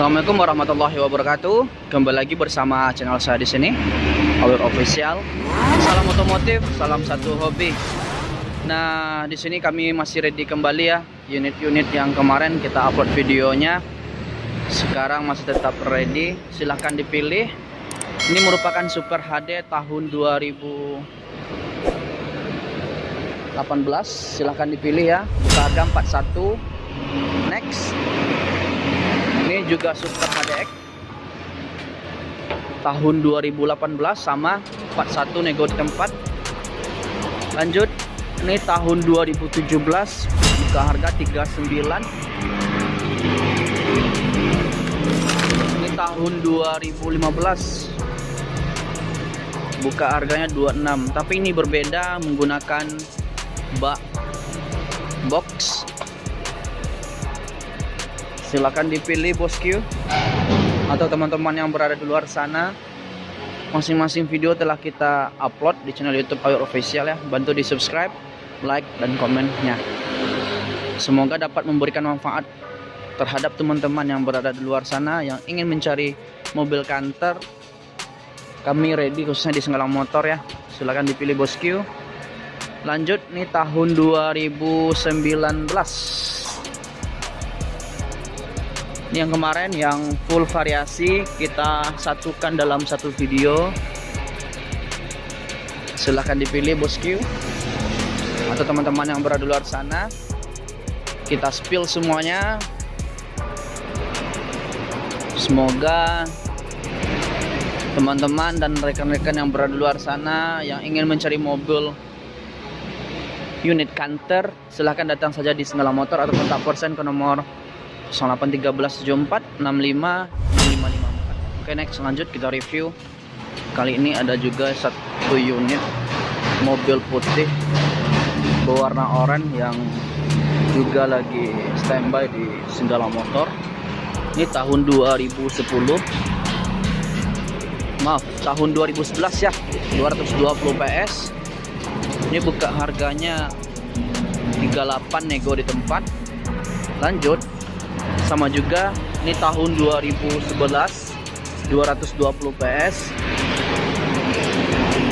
Assalamualaikum warahmatullahi wabarakatuh. Kembali lagi bersama channel saya di sini, Awir Official. Salam otomotif, salam satu hobi. Nah, di sini kami masih ready kembali ya. Unit-unit yang kemarin kita upload videonya sekarang masih tetap ready. Silahkan dipilih. Ini merupakan Super HD tahun 2018. Silahkan dipilih ya. Harga 41. Next ini juga Super HDX tahun 2018 sama 41 nego di tempat. Lanjut ini tahun 2017 buka harga 39 ini tahun 2015 buka harganya 26 tapi ini berbeda menggunakan bak box silahkan dipilih bosku atau teman-teman yang berada di luar sana masing-masing video telah kita upload di channel youtube Ayo Official ya. Bantu di subscribe like dan komennya. Semoga dapat memberikan manfaat terhadap teman-teman yang berada di luar sana yang ingin mencari mobil kantor kami ready khususnya di Senggalang Motor ya. Silahkan dipilih bosku lanjut nih tahun 2019 ini yang kemarin yang full variasi kita satukan dalam satu video. Silahkan dipilih bosku atau teman-teman yang berada luar sana. Kita spill semuanya. Semoga teman-teman dan rekan-rekan yang berada luar sana yang ingin mencari mobil unit kantor silahkan datang saja di Senggala Motor atau kontak persen ke nomor 081374 Oke next lanjut kita review. Kali ini ada juga satu unit mobil putih berwarna oranye yang juga lagi standby di Singgala Motor. Ini tahun 2010 maaf tahun 2011 ya 220 PS ini buka harganya 38 nego di tempat. Lanjut sama juga ini tahun 2011 220 PS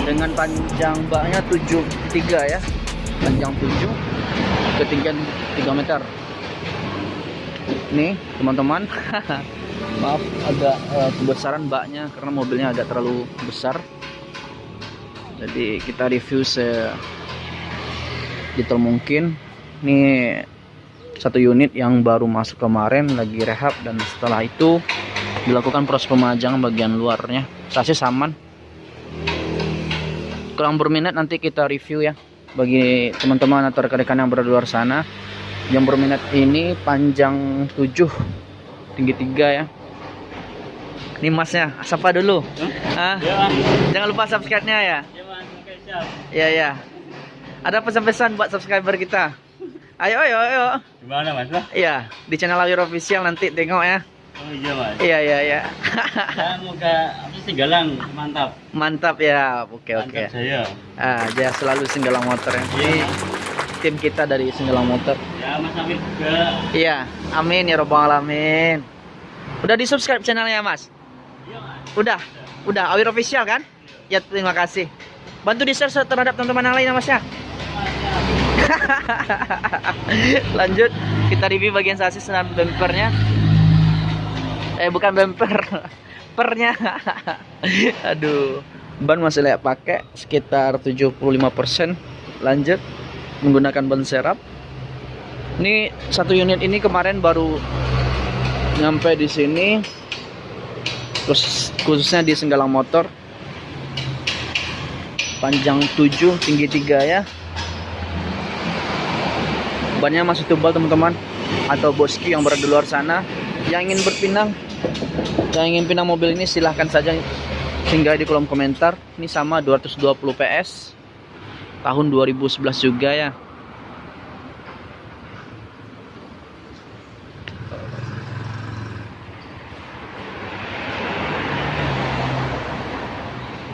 dengan panjang baknya 73 ya. Panjang 7 ketinggian 3 meter. Nih teman-teman maaf agak uh, kebesaran baknya karena mobilnya agak terlalu besar. Jadi kita review se detail mungkin. Nih satu unit yang baru masuk kemarin lagi rehab dan setelah itu dilakukan proses pemajangan bagian luarnya. Sasis aman kurang berminat nanti kita review ya bagi teman-teman atau rekan-rekan yang berada di luar sana. Yang berminat ini panjang 7 tinggi 3 ya. Ini masnya siapa dulu. Hmm? ah, ya, jangan lupa subscribe nya ya ya ya ada pesan-pesan buat subscriber kita Ayo, ayo, ayo. Gimana mas? Iya, di channel Awir Official nanti tengok ya. Oh iya mas. Iya, iya, iya. ya, moga apa singgalang mantap. Mantap ya, oke oke. Mantap saya. Ah, dia selalu singgalang motor ya. Iya, tim kita dari singgalang motor. Ya, Mas Amin juga. Iya, amin ya robbal alamin. Udah di subscribe channelnya mas? Iya mas. Udah, udah Awir Official kan? Ya terima kasih. Bantu di share terhadap teman-teman yang lain ya mas ya. lanjut kita review bagian sasis dan bumpernya. Eh bukan bumper pernya. Aduh ban masih layak pakai sekitar 75% lanjut menggunakan ban serap. Ini satu unit ini kemarin baru nyampe di sini terus khususnya di Senggalang Motor. Panjang 7 tinggi 3 ya bannya masih tebal teman-teman. Atau boski yang berada di luar sana. Yang ingin berpinang yang ingin pinang mobil ini silahkan saja singgah di kolom komentar. Ini sama 220 PS tahun 2011 juga ya.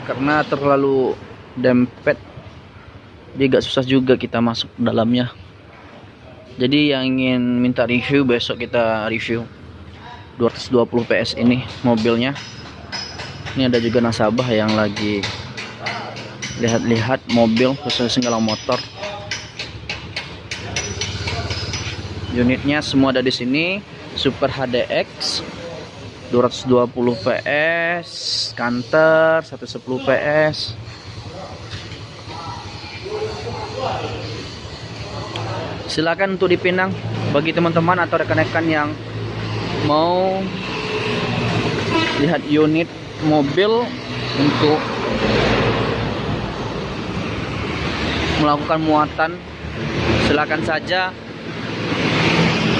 Karena terlalu dempet jadi agak susah juga kita masuk dalamnya jadi yang ingin minta review besok kita review 220 PS ini mobilnya. Ini ada juga nasabah yang lagi lihat-lihat mobil khusus segala motor. Unitnya semua ada di sini Super HDX 220 PS Canter 110 PS silakan untuk dipinang bagi teman-teman atau rekan-rekan yang mau lihat unit mobil untuk melakukan muatan. Silakan saja.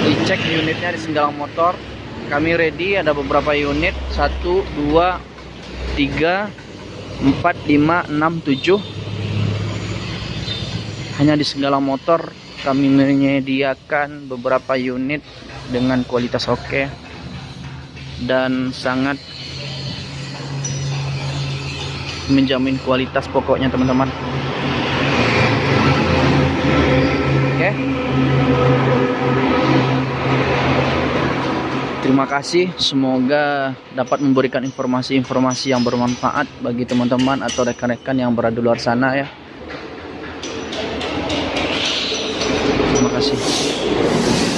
Dicek unitnya di Senggalang Motor. Kami ready ada beberapa unit. 1 2 3 4 5 6 7 hanya di Senggalang Motor kami menyediakan beberapa unit dengan kualitas oke dan sangat menjamin kualitas pokoknya teman-teman. Oke. Terima kasih. Semoga dapat memberikan informasi-informasi yang bermanfaat bagi teman-teman atau rekan-rekan yang berada di luar sana ya terima kasih